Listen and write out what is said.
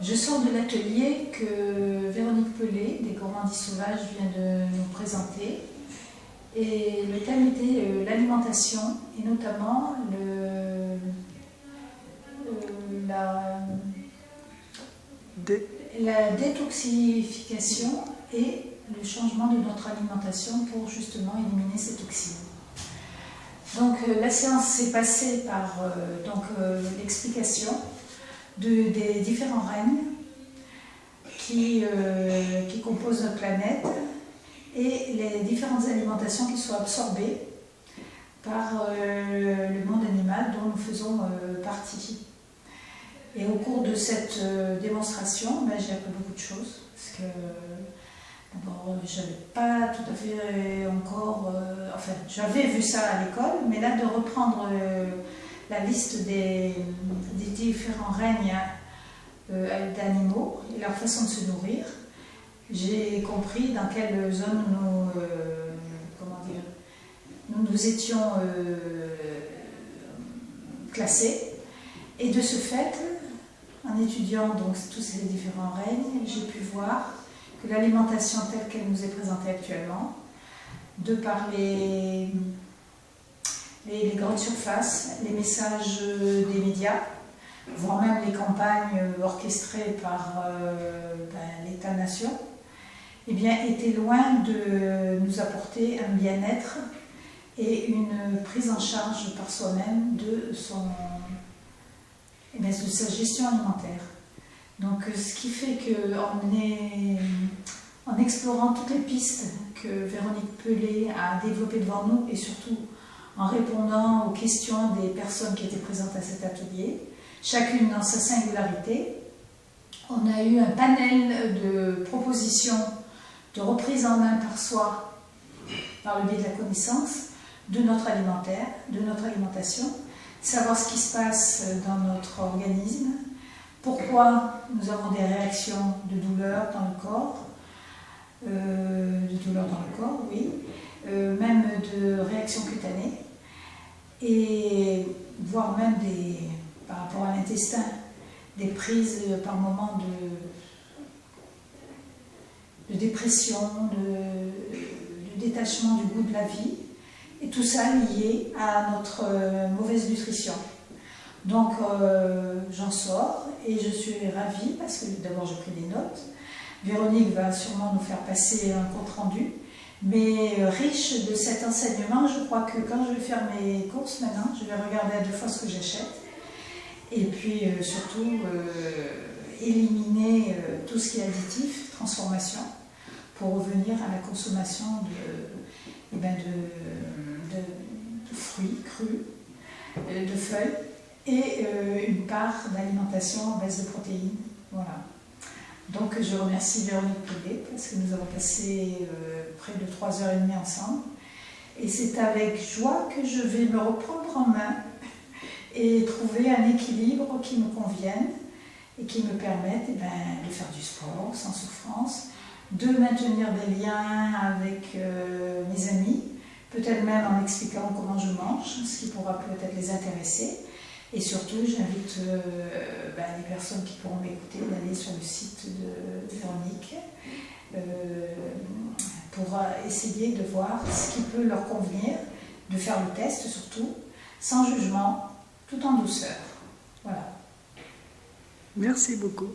Je sors de l'atelier que Véronique Pelé, des Gourmandis Sauvages, vient de nous présenter. Et le thème était euh, l'alimentation, et notamment le, euh, la, la détoxification et le changement de notre alimentation pour justement éliminer ces toxines. Donc euh, la séance s'est passée par donc l'explication de, des différents règnes qui, qui composent notre planète et les différentes alimentations qui sont absorbées par euh, le monde animal dont nous faisons euh, partie. Et au cours de cette euh, démonstration, ben, j'ai appris beaucoup de choses, parce que je n'avais pas tout à fait encore, j'avais vu ça à l'école, mais là de reprendre la liste des, différents règnes d'animaux et leur façon de se nourrir, j'ai compris dans quelle zone nous, euh, nous, nous étions euh, classés. Et de ce fait, en étudiant donc tous ces différents règnes, j'ai pu voir que l'alimentation telle qu'elle nous est présentée actuellement, de par les, grandes surfaces, les messages des médias, voire même les campagnes orchestrées par euh, ben, l'État-nation, eh bien, était loin de nous apporter un bien-être et une prise en charge par soi-même de, eh de sa gestion alimentaire. Donc, ce qui fait qu'en en explorant toutes les pistes que Véronique Pelé a développées devant nous et surtout en répondant aux questions des personnes qui étaient présentes à cet atelier, chacune dans sa singularité, on a eu un panel de propositions de reprise en main par soi, par le biais de la connaissance, de notre alimentaire, de notre alimentation, savoir ce qui se passe dans notre organisme, pourquoi nous avons des réactions de douleur dans le corps, euh, de douleur dans le corps, oui, euh, même de réactions cutanées, et voire même des, par rapport à l'intestin, des prises par moment de dépression, de, détachement du goût de la vie, et tout ça lié à notre euh, mauvaise nutrition. Donc j'en sors et je suis ravie parce que d'abord j'ai pris des notes. Véronique va sûrement nous faire passer un compte rendu. Mais euh, riche de cet enseignement, je crois que quand je vais faire mes courses maintenant, je vais regarder à deux fois ce que j'achète. Et puis surtout éliminer tout ce qui est additif, transformation pour revenir à la consommation de, eh ben de, fruits crus, euh, de feuilles et euh, une part d'alimentation à base de protéines. Voilà. Donc je remercie Véronique Poulet parce que nous avons passé euh, près de 3 heures et demie ensemble. Et c'est avec joie que je vais me reprendre en main et trouver un équilibre qui me convienne et qui me permette eh ben, de faire du sport sans souffrance, de maintenir des liens avec euh, mes amis, peut-être même en expliquant comment je mange, ce qui pourra peut-être les intéresser. Et surtout, j'invite euh, ben, les personnes qui pourront m'écouter d'aller sur le site de, Véronique euh, pour essayer de voir ce qui peut leur convenir, de faire le test surtout, sans jugement, tout en douceur. Voilà. Merci beaucoup.